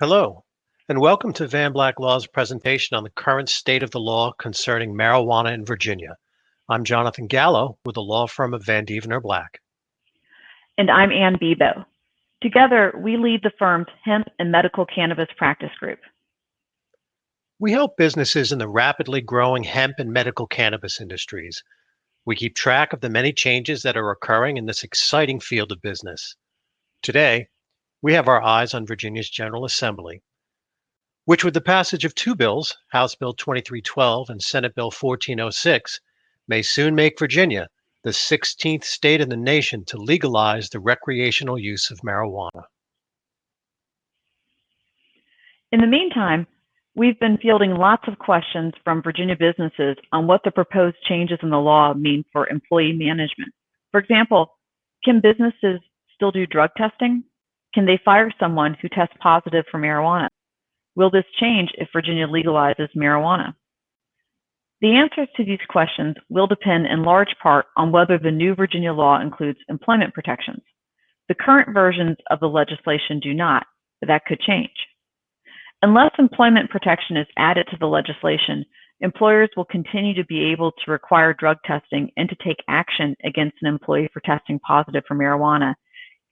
Hello, and welcome to Van Black Law's presentation on the current state of the law concerning marijuana in Virginia. I'm Jonathan Gallo with the law firm of Van Deventer Black. And I'm Ann Bebo. Together, we lead the firm's hemp and medical cannabis practice group. We help businesses in the rapidly growing hemp and medical cannabis industries. We keep track of the many changes that are occurring in this exciting field of business. Today, we have our eyes on Virginia's General Assembly, which with the passage of two bills, House Bill 2312 and Senate Bill 1406, may soon make Virginia the 16th state in the nation to legalize the recreational use of marijuana. In the meantime, we've been fielding lots of questions from Virginia businesses on what the proposed changes in the law mean for employee management. For example, can businesses still do drug testing? Can they fire someone who tests positive for marijuana? Will this change if Virginia legalizes marijuana? The answers to these questions will depend in large part on whether the new Virginia law includes employment protections. The current versions of the legislation do not, but that could change. Unless employment protection is added to the legislation, employers will continue to be able to require drug testing and to take action against an employee for testing positive for marijuana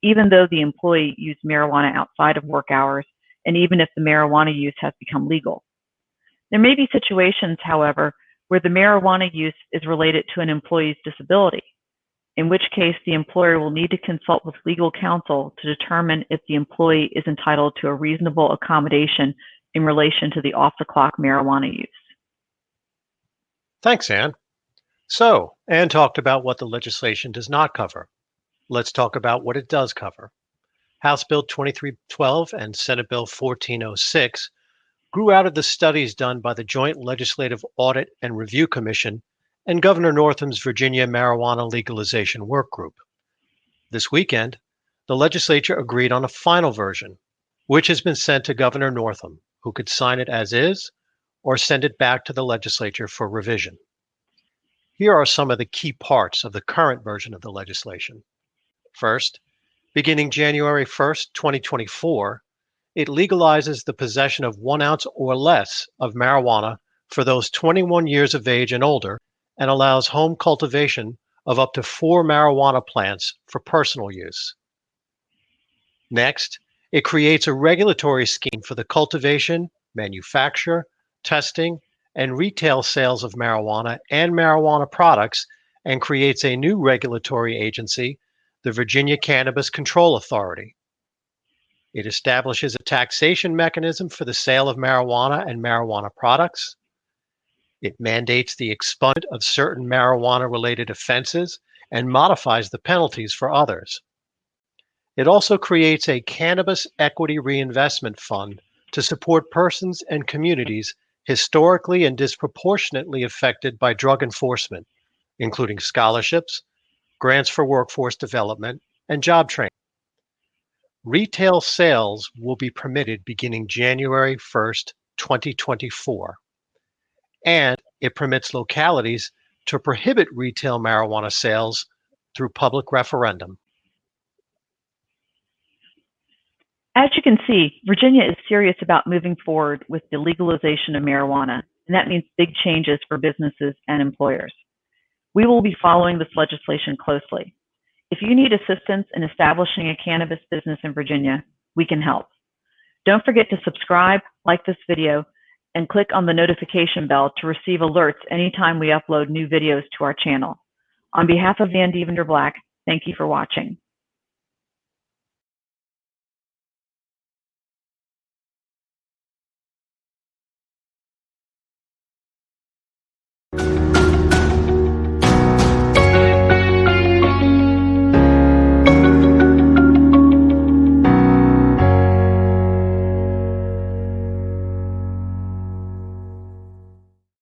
even though the employee used marijuana outside of work hours, and even if the marijuana use has become legal. There may be situations, however, where the marijuana use is related to an employee's disability, in which case the employer will need to consult with legal counsel to determine if the employee is entitled to a reasonable accommodation in relation to the off-the-clock marijuana use. Thanks, Ann. So, Ann talked about what the legislation does not cover. Let's talk about what it does cover. House Bill 2312 and Senate Bill 1406 grew out of the studies done by the Joint Legislative Audit and Review Commission and Governor Northam's Virginia Marijuana Legalization Work Group. This weekend, the legislature agreed on a final version, which has been sent to Governor Northam, who could sign it as is or send it back to the legislature for revision. Here are some of the key parts of the current version of the legislation. First, beginning January 1st, 2024, it legalizes the possession of one ounce or less of marijuana for those 21 years of age and older and allows home cultivation of up to four marijuana plants for personal use. Next, it creates a regulatory scheme for the cultivation, manufacture, testing, and retail sales of marijuana and marijuana products and creates a new regulatory agency the Virginia Cannabis Control Authority. It establishes a taxation mechanism for the sale of marijuana and marijuana products. It mandates the expungement of certain marijuana related offenses and modifies the penalties for others. It also creates a cannabis equity reinvestment fund to support persons and communities historically and disproportionately affected by drug enforcement, including scholarships, grants for workforce development, and job training. Retail sales will be permitted beginning January 1st, 2024. And it permits localities to prohibit retail marijuana sales through public referendum. As you can see, Virginia is serious about moving forward with the legalization of marijuana, and that means big changes for businesses and employers. We will be following this legislation closely. If you need assistance in establishing a cannabis business in Virginia, we can help. Don't forget to subscribe, like this video, and click on the notification bell to receive alerts anytime we upload new videos to our channel. On behalf of Van Deventer Black, thank you for watching.